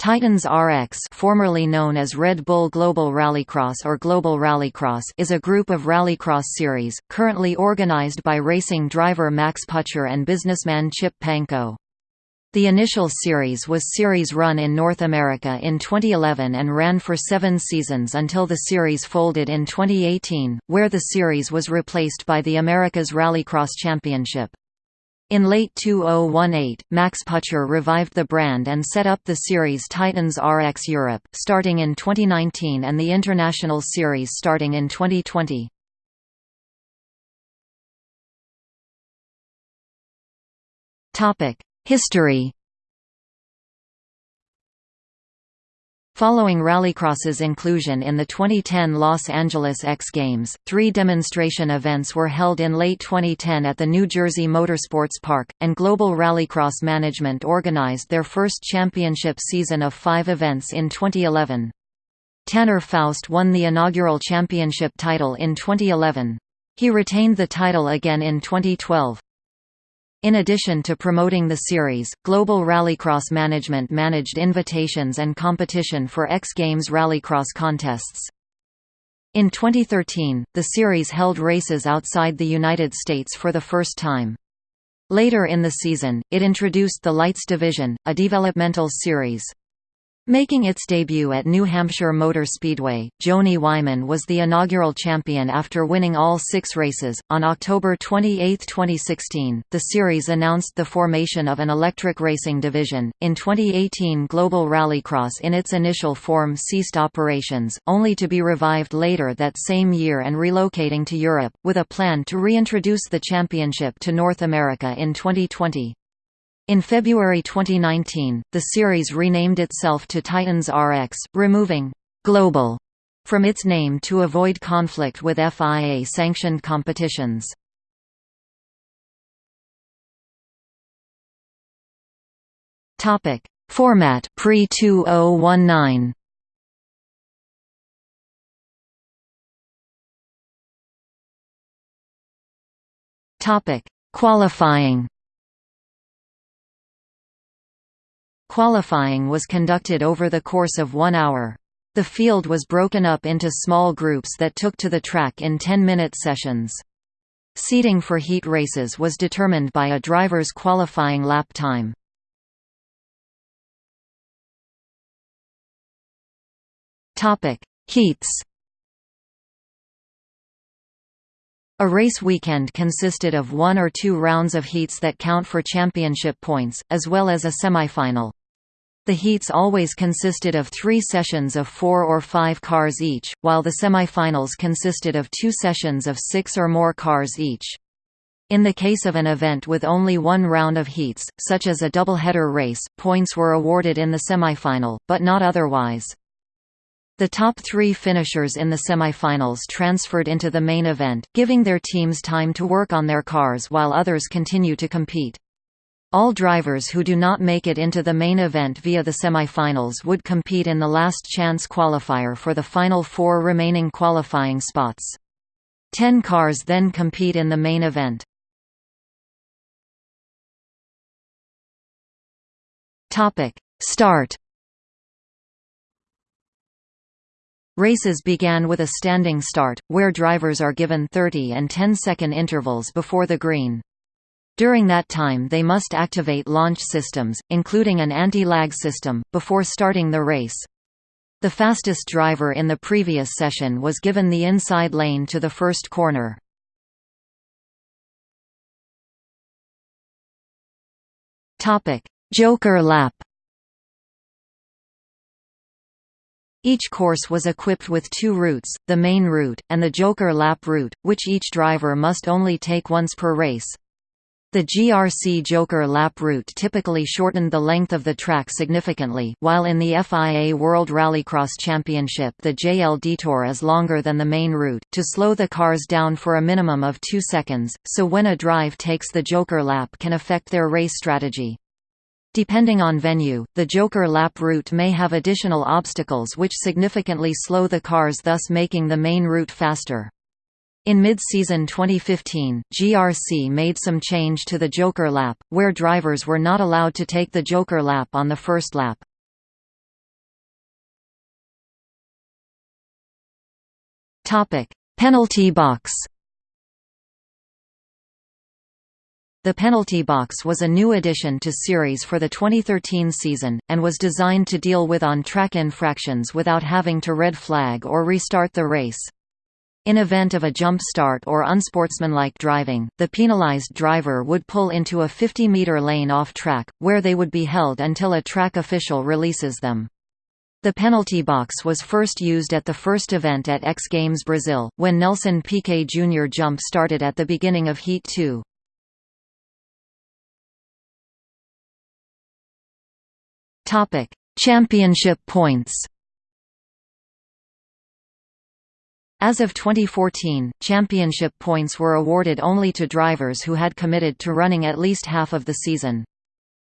Titans RX formerly known as Red Bull Global Rallycross or Global Rallycross is a group of rallycross series, currently organized by racing driver Max Pucher and businessman Chip Pankow. The initial series was series run in North America in 2011 and ran for seven seasons until the series folded in 2018, where the series was replaced by the America's Rallycross Championship. In late 2018, Max Pucher revived the brand and set up the series Titans RX Europe, starting in 2019 and the International Series starting in 2020. History Following Rallycross's inclusion in the 2010 Los Angeles X Games, three demonstration events were held in late 2010 at the New Jersey Motorsports Park, and Global Rallycross Management organized their first championship season of five events in 2011. Tanner Foust won the inaugural championship title in 2011. He retained the title again in 2012. In addition to promoting the series, Global Rallycross Management managed invitations and competition for X Games Rallycross contests. In 2013, the series held races outside the United States for the first time. Later in the season, it introduced the Lights Division, a developmental series. Making its debut at New Hampshire Motor Speedway, Joni Wyman was the inaugural champion after winning all six races. On October 28, 2016, the series announced the formation of an electric racing division. In 2018, Global Rallycross in its initial form ceased operations, only to be revived later that same year and relocating to Europe, with a plan to reintroduce the championship to North America in 2020. In February 2019, the series renamed itself to Titans RX, removing «Global» from its name to avoid conflict with FIA-sanctioned competitions. Format pre-2019. Topic: Qualifying. Qualifying was conducted over the course of one hour. The field was broken up into small groups that took to the track in 10-minute sessions. Seating for heat races was determined by a driver's qualifying lap time. Heats A race weekend consisted of one or two rounds of heats that count for championship points, as well as a semifinal. The heats always consisted of three sessions of four or five cars each, while the semifinals consisted of two sessions of six or more cars each. In the case of an event with only one round of heats, such as a doubleheader race, points were awarded in the semifinal, but not otherwise. The top three finishers in the semifinals transferred into the main event, giving their teams time to work on their cars while others continue to compete. All drivers who do not make it into the main event via the semifinals would compete in the last chance qualifier for the final four remaining qualifying spots. Ten cars then compete in the main event. Start Races began with a standing start, where drivers are given 30 and 10 second intervals before the green. During that time they must activate launch systems, including an anti-lag system, before starting the race. The fastest driver in the previous session was given the inside lane to the first corner. Joker lap Each course was equipped with two routes, the main route, and the Joker lap route, which each driver must only take once per race. The GRC Joker lap route typically shortened the length of the track significantly, while in the FIA World Rallycross Championship the JL Detour is longer than the main route, to slow the cars down for a minimum of two seconds, so when a drive takes the Joker lap can affect their race strategy. Depending on venue, the Joker lap route may have additional obstacles which significantly slow the cars thus making the main route faster. In mid-season 2015, GRC made some change to the Joker lap, where drivers were not allowed to take the Joker lap on the first lap. Penalty box The penalty box was a new addition to series for the 2013 season, and was designed to deal with on-track infractions without having to red flag or restart the race. In event of a jump start or unsportsmanlike driving, the penalized driver would pull into a 50-meter lane off track, where they would be held until a track official releases them. The penalty box was first used at the first event at X Games Brazil, when Nelson Piquet Jr. jump started at the beginning of Heat 2. Championship points As of 2014, championship points were awarded only to drivers who had committed to running at least half of the season.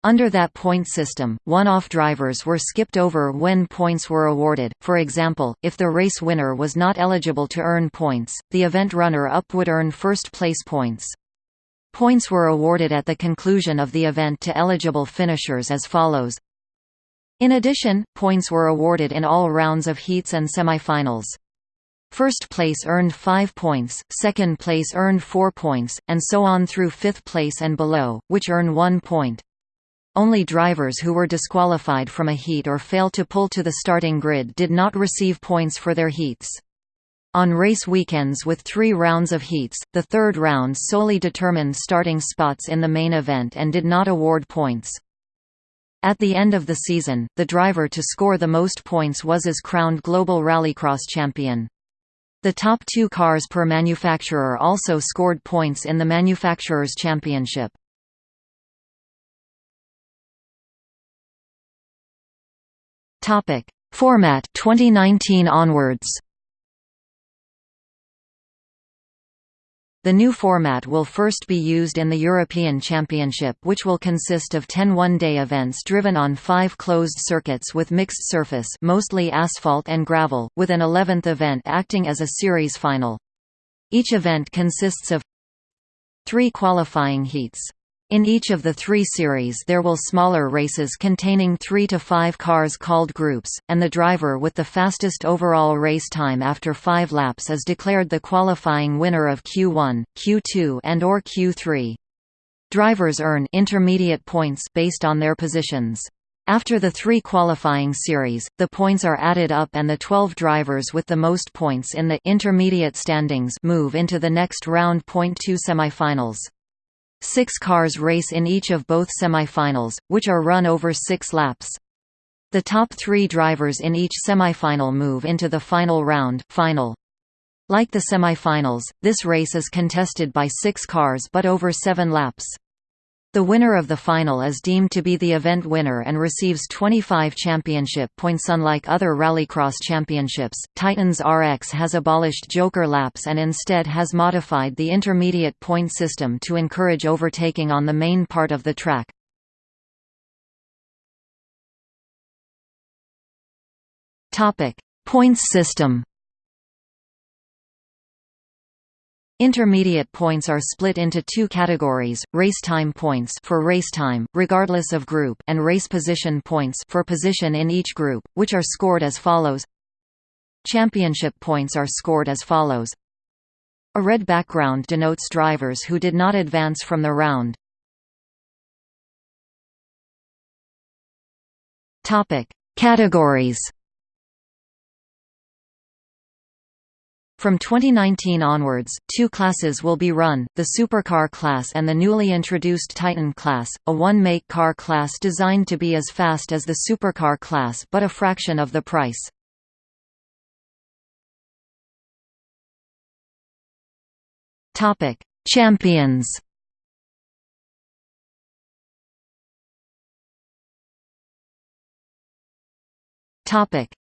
Under that point system, one-off drivers were skipped over when points were awarded, for example, if the race winner was not eligible to earn points, the event runner-up would earn first-place points. Points were awarded at the conclusion of the event to eligible finishers as follows. In addition, points were awarded in all rounds of heats and semifinals. First place earned 5 points, second place earned 4 points, and so on through fifth place and below, which earn 1 point. Only drivers who were disqualified from a heat or failed to pull to the starting grid did not receive points for their heats. On race weekends with three rounds of heats, the third round solely determined starting spots in the main event and did not award points. At the end of the season, the driver to score the most points was as crowned Global Rallycross champion. The top two cars per manufacturer also scored points in the Manufacturers' Championship. Format 2019 onwards The new format will first be used in the European Championship which will consist of 10 one-day events driven on five closed circuits with mixed surface mostly asphalt and gravel, with an 11th event acting as a series final. Each event consists of three qualifying heats. In each of the three series there will smaller races containing three to five cars called groups, and the driver with the fastest overall race time after five laps is declared the qualifying winner of Q1, Q2 and or Q3. Drivers earn intermediate points based on their positions. After the three qualifying series, the points are added up and the 12 drivers with the most points in the intermediate standings move into the next round. Point two semifinals. Six cars race in each of both semifinals, which are run over six laps. The top three drivers in each semifinal move into the final round final. Like the semifinals, this race is contested by six cars but over seven laps. The winner of the final is deemed to be the event winner and receives 25 championship points. Unlike other rallycross championships, Titans RX has abolished joker laps and instead has modified the intermediate point system to encourage overtaking on the main part of the track. Topic: Points system. Intermediate points are split into two categories, race time points for race time, regardless of group and race position points for position in each group, which are scored as follows. Championship points are scored as follows. A red background denotes drivers who did not advance from the round. Categories From 2019 onwards, two classes will be run, the Supercar class and the newly introduced Titan class, a one-make car class designed to be as fast as the Supercar class but a fraction of the price. Champions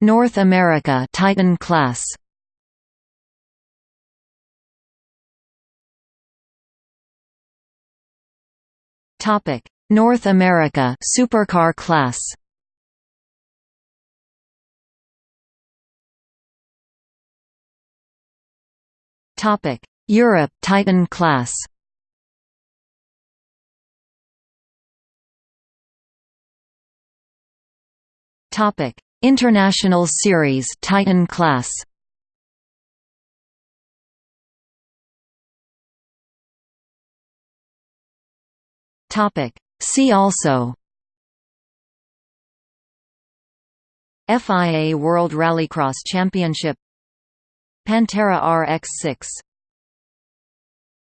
North America Titan class Topic: North America Supercar class. Topic: Europe Titan class. Topic: International Series Titan class. See also. FIA World Rallycross Championship. Pantera RX-6